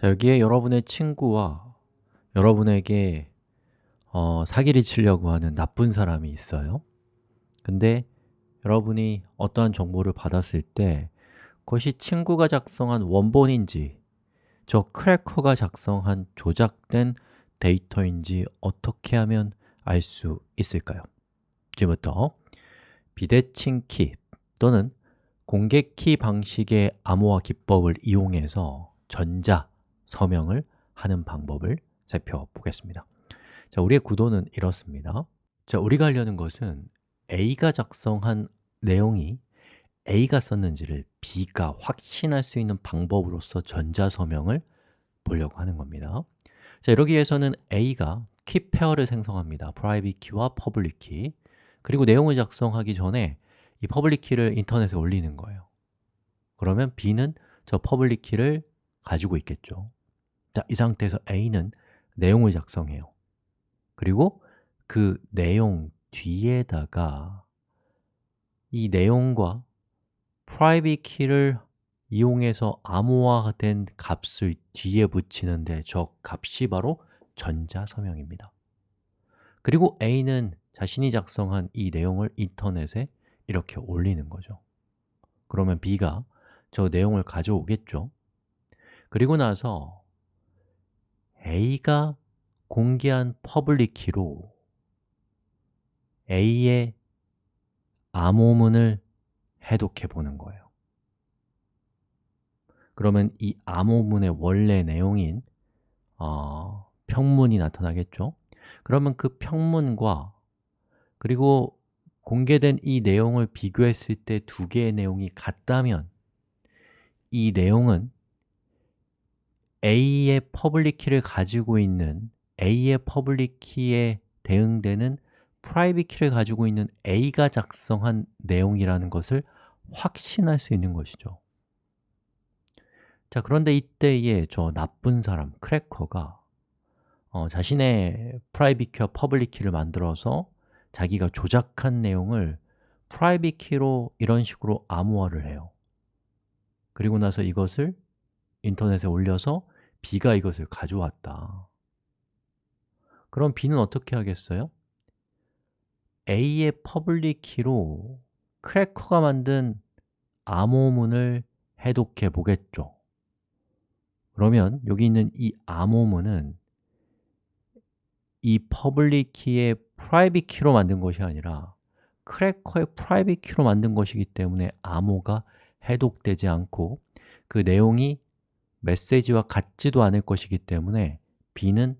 자, 여기에 여러분의 친구와 여러분에게 어, 사기를 치려고 하는 나쁜 사람이 있어요 근데 여러분이 어떠한 정보를 받았을 때 그것이 친구가 작성한 원본인지 저 크래커가 작성한 조작된 데이터인지 어떻게 하면 알 수 있을까요? 지금부터 비대칭 키 또는 공개 키 방식의 암호화 기법을 이용해서 전자 서명을 하는 방법을 살펴보겠습니다. 자, 우리의 구도는 이렇습니다. 자, 우리가 하려는 것은 A가 작성한 내용이 A가 썼는지를 B가 확신할 수 있는 방법으로서 전자서명을 보려고 하는 겁니다. 자, 이러기 위해서는 A가 key pair를 생성합니다. private key와 public key 그리고 내용을 작성하기 전에 이 public key를 인터넷에 올리는 거예요. 그러면 B는 저 public key를 가지고 있겠죠 자, 이 상태에서 A는 내용을 작성해요. 그리고 그 내용 뒤에다가 이 내용과 private key를 이용해서 암호화된 값을 뒤에 붙이는데 저 값이 바로 전자서명입니다. 그리고 A는 자신이 작성한 이 내용을 인터넷에 이렇게 올리는 거죠. 그러면 B가 저 내용을 가져오겠죠. 그리고 나서 A가 공개한 public key로 A의 암호문을 해독해 보는 거예요 그러면 이 암호문의 원래 내용인 어, 평문이 나타나겠죠? 그러면 그 평문과 그리고 공개된 이 내용을 비교했을 때 두 개의 내용이 같다면 이 내용은 A의 public key를 가지고 있는 A의 public key에 대응되는 private key를 가지고 있는 A가 작성한 내용이라는 것을 확신할 수 있는 것이죠. 자, 그런데 이때에 저 나쁜 사람, 크래커가 어, 자신의 private key와 public key를 만들어서 자기가 조작한 내용을 private key로 이런 식으로 암호화를 해요. 그리고 나서 이것을 인터넷에 올려서 B가 이것을 가져왔다 그럼 B는 어떻게 하겠어요? A의 public key로 크래커가 만든 암호문을 해독해 보겠죠 그러면 여기 있는 이 암호문은 이 public key의 private key로 만든 것이 아니라 크래커의 private key로 만든 것이기 때문에 암호가 해독되지 않고 그 내용이 메시지와 같지도 않을 것이기 때문에 B는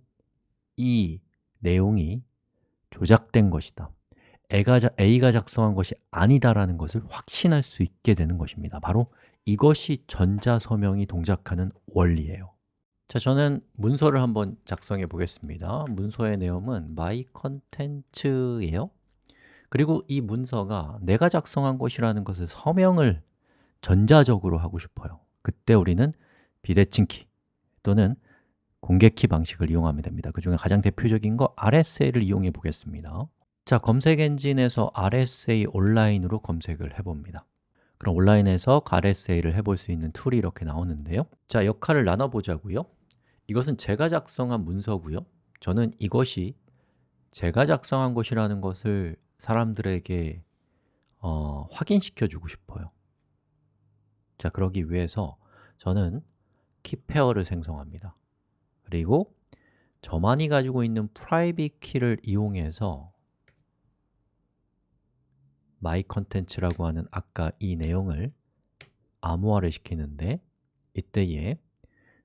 이 내용이 조작된 것이다. A가, A가 작성한 것이 아니다라는 것을 확신할 수 있게 되는 것입니다. 바로 이것이 전자서명이 동작하는 원리예요. 자, 저는 문서를 한번 작성해 보겠습니다. 문서의 내용은 mycontent예요. 그리고 이 문서가 내가 작성한 것이라는 것을 서명을 전자적으로 하고 싶어요. 그때 우리는 비대칭 키 또는 공개 키 방식을 이용하면 됩니다. 그 중에 가장 대표적인 거 RSA를 이용해 보겠습니다. 자, 검색 엔진에서 RSA 온라인으로 검색을 해봅니다. 그럼 온라인에서 RSA를 해볼 수 있는 툴이 이렇게 나오는데요. 자, 역할을 나눠보자고요. 이것은 제가 작성한 문서고요. 저는 이것이 제가 작성한 것이라는 것을 사람들에게 어, 확인시켜 주고 싶어요. 자, 그러기 위해서 저는 키페어를 생성합니다. 그리고 저만이 가지고 있는 private 키를 이용해서 mycontent라고 하는 아까 이 내용을 암호화를 시키는데 이때에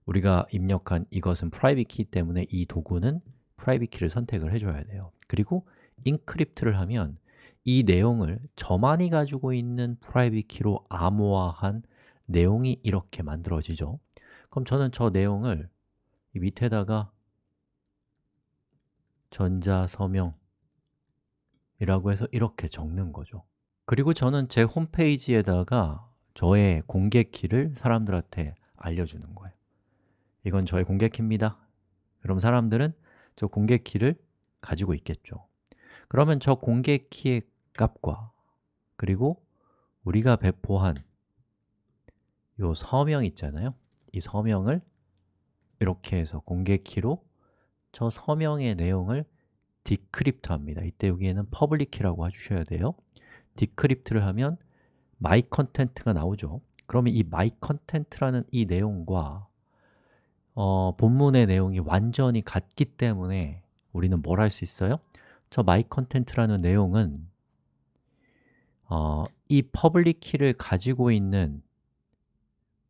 우리가 입력한 이것은 private 키 때문에 이 도구는 private 키를 선택을 해줘야 돼요. 그리고 encrypt를 하면 이 내용을 저만이 가지고 있는 private 키로 암호화한 내용이 이렇게 만들어지죠 그럼 저는 저 내용을 이 밑에다가 전자서명 이라고 해서 이렇게 적는 거죠. 그리고 저는 제 홈페이지에다가 저의 공개 키를 사람들한테 알려주는 거예요. 이건 저의 공개 키입니다. 그럼 사람들은 저 공개 키를 가지고 있겠죠. 그러면 저 공개 키의 값과 그리고 우리가 배포한 이 서명 있잖아요 이 서명을 이렇게 해서 공개 키로 저 서명의 내용을 decrypt 합니다. 이때 여기에는 public key라고 해주셔야 돼요. decrypt를 하면 my content가 나오죠. 그러면 이 my content라는 이 내용과 어, 본문의 내용이 완전히 같기 때문에 우리는 뭘 할 수 있어요? 저 my content라는 내용은 어, 이 public key를 가지고 있는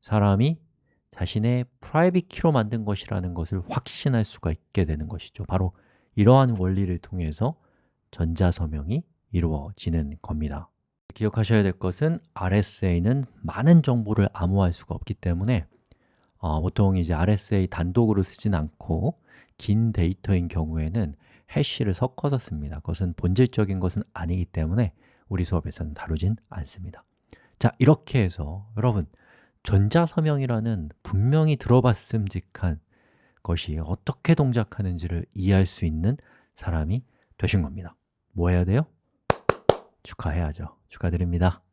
사람이 자신의 private key로 만든 것이라는 것을 확신할 수가 있게 되는 것이죠. 바로 이러한 원리를 통해서 전자서명이 이루어지는 겁니다. 기억하셔야 될 것은 RSA는 많은 정보를 암호화할 수가 없기 때문에 어, 보통 이제 RSA 단독으로 쓰진 않고 긴 데이터인 경우에는 해시를 섞어서 씁니다. 그것은 본질적인 것은 아니기 때문에 우리 수업에서는 다루진 않습니다. 자, 이렇게 해서 여러분 전자서명이라는 분명히 들어봤음직한 것이 어떻게 동작하는지를 이해할 수 있는 사람이 되신 겁니다. 뭐 해야 돼요? 축하해야죠. 축하드립니다